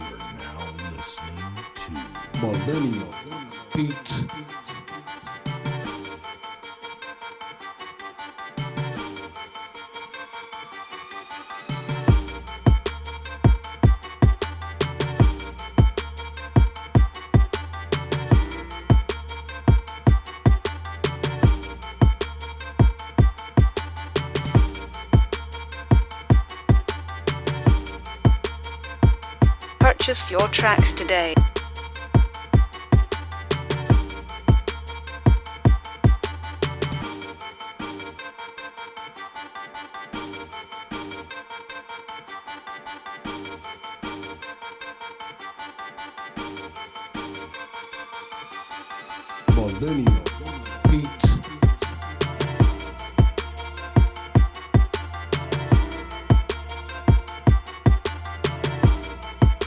are now listening to Millennial Beats. Purchase your tracks today. Millennial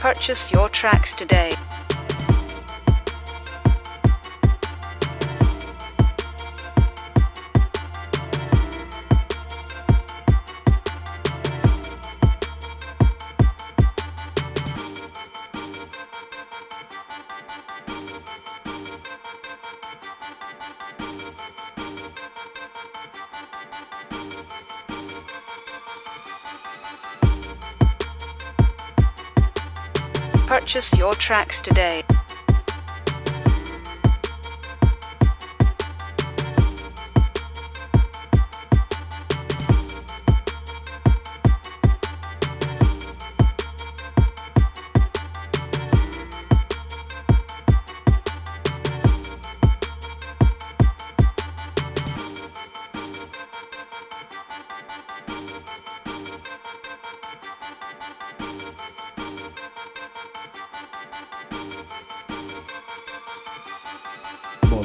Purchase your tracks today. Purchase your tracks today.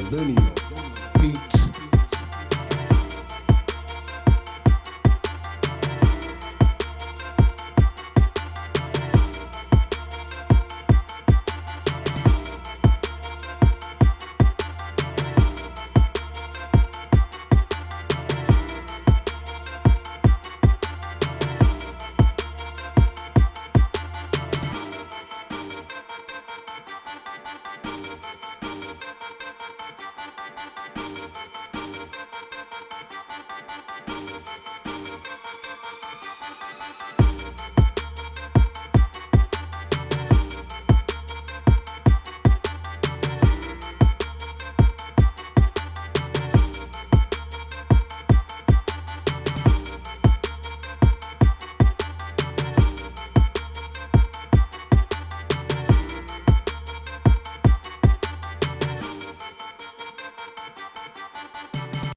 Millennial